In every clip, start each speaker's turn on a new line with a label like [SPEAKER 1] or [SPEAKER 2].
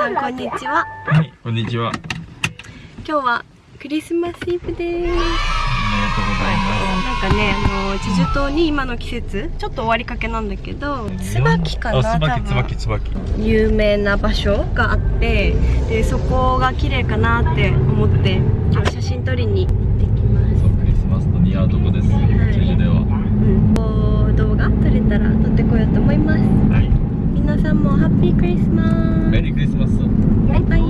[SPEAKER 1] さんこんにちは
[SPEAKER 2] はい、こんにちは。
[SPEAKER 1] 今日はクリスマスイブです
[SPEAKER 2] おめでとうございま
[SPEAKER 1] なんかねあのチェジュ島に今の季節ちょっと終わりかけなんだけど
[SPEAKER 2] す。
[SPEAKER 1] 椿かな
[SPEAKER 2] あ、椿、
[SPEAKER 1] 多分
[SPEAKER 2] 椿、椿。
[SPEAKER 1] 有名な場所があってでそこが綺麗かなって思って今日写真撮りに行ってきます
[SPEAKER 2] そう、クリスマスと似合うとこです。チェジュでは。
[SPEAKER 1] うん動画撮れたら撮ってこようと思います
[SPEAKER 2] はい。
[SPEAKER 1] 皆さんもハッピークリスマス。
[SPEAKER 2] メリークリスマス。
[SPEAKER 1] バイバイ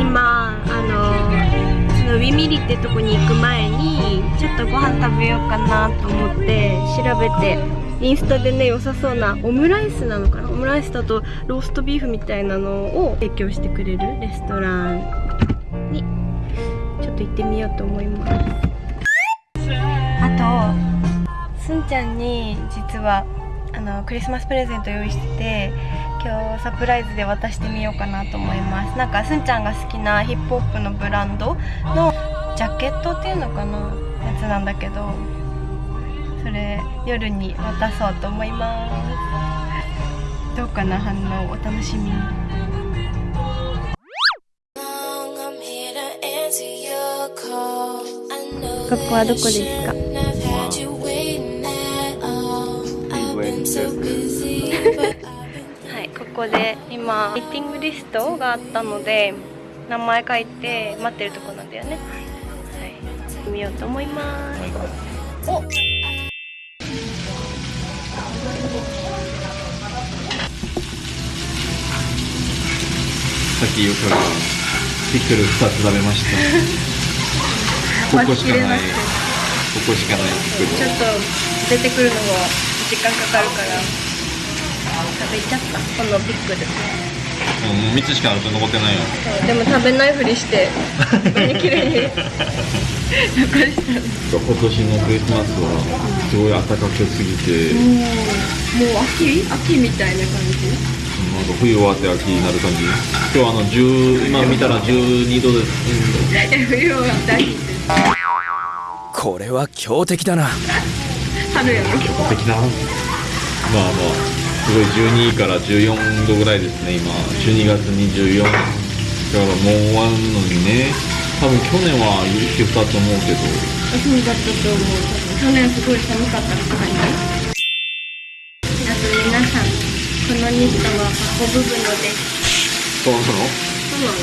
[SPEAKER 1] 今あのそのウィミリってとこに行く前にちょっとご飯食べようかなと思って調べてインスタでね良さそうなオムライスなのかな。オムライスだとローストビーフみたいなのを提供してくれるレストランにちょっと行ってみようと思います。あとすんちゃんに実はあのクリスマスプレゼント用意してて今日サプライズで渡してみようかなと思います。なんかすんちゃんが好きなヒップホップのブランドのジャケットっていうのかなやつなんだけどそれ夜に渡そうと思います。どうかな反応お楽しみに。ここはどこですか
[SPEAKER 3] I've been
[SPEAKER 1] はい、ここで今ミーティングリストがあったので名前書いて待ってるとこなんだよねはい見ようと思います、お
[SPEAKER 2] さっきゆかがピクル2つ食べました。ここしかない。ここしかない。
[SPEAKER 1] ちょっと出てくるのは時間かかるから。食べちゃった。このピックル
[SPEAKER 2] うん、3つしか残ってないよ。
[SPEAKER 1] そうでも食べないふりして。ここに綺麗に。残した
[SPEAKER 2] 今年のクリスマスはすごい暖かくすぎて、
[SPEAKER 1] もう秋？秋みたいな感じ？
[SPEAKER 2] なんか冬終わって秋になる感じ。今日あの10今見たら12度です。
[SPEAKER 1] 冬は大事
[SPEAKER 4] これは強敵だな
[SPEAKER 1] 春やろ
[SPEAKER 2] 素敵な。まあまあすごい12から14度ぐらいですね今。12月24。だからもう終わるのにね。多分去年は雪降ったと思うけど。
[SPEAKER 1] そうだったと思う去年すごい寒かったって感じあと皆さんこのニットは運ぶのです
[SPEAKER 2] そうなの？
[SPEAKER 1] そうなの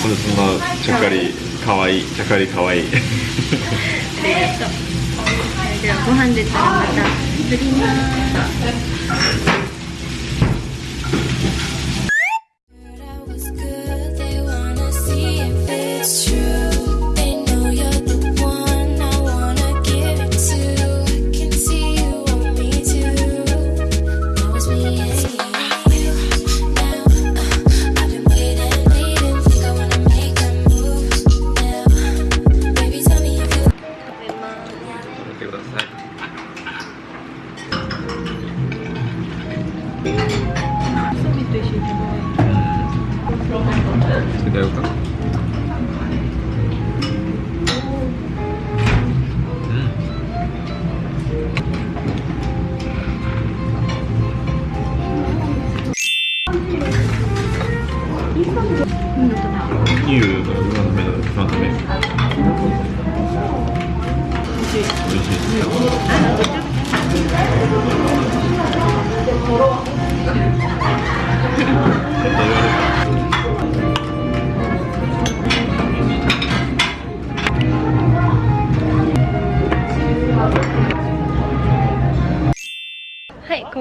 [SPEAKER 2] これそんなちゃっかり可愛いちゃっかり可愛い。
[SPEAKER 1] ありがとうそれではご飯出たらまた作りますない
[SPEAKER 2] つけてやるか。いいよ、今の目の今の目。美味しい。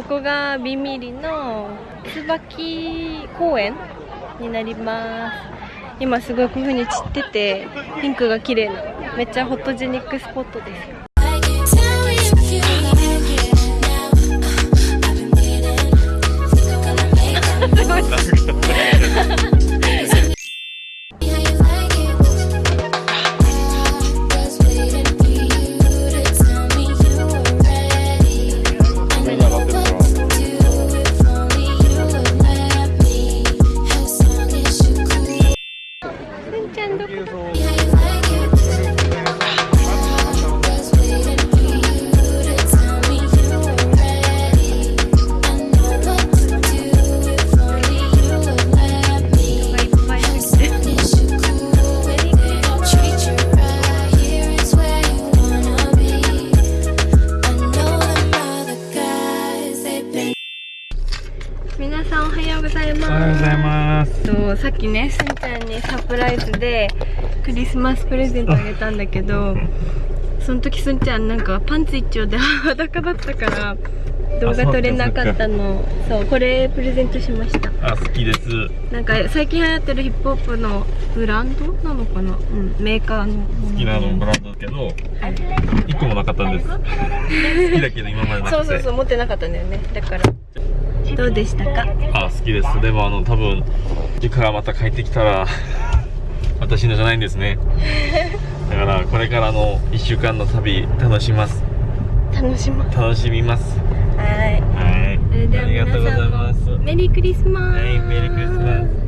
[SPEAKER 1] ここがビミリの椿公園になります。今すごいこういう風に散ってて、ピンクが綺麗な、めっちゃフォトジェニックスポットです
[SPEAKER 2] うございます。
[SPEAKER 1] とさっきねすんちゃんにサプライズでクリスマスプレゼントあげたんだけどその時すんちゃんなんかパンツ一丁で裸だったから動画撮れなかったの。そうこれプレゼントしました。
[SPEAKER 2] あ好きです。
[SPEAKER 1] なんか最近流行ってるヒップホップのブランドなのかな？うんメーカーの
[SPEAKER 2] 好きなのブランドですけど一個もなかったんです。好きだけど今までなくて。
[SPEAKER 1] そうそうそう持ってなかったんだよね。だからどうでしたか？
[SPEAKER 2] あ好きです。でもあの多分実家がまた帰ってきたら 私のじゃないんですね。だからこれからの1週間の旅楽しみます。
[SPEAKER 1] 楽しま
[SPEAKER 2] 楽しみます。
[SPEAKER 1] はい。
[SPEAKER 2] はい。ありがとうございます。
[SPEAKER 1] メリークリスマス。
[SPEAKER 2] はいメリークリスマス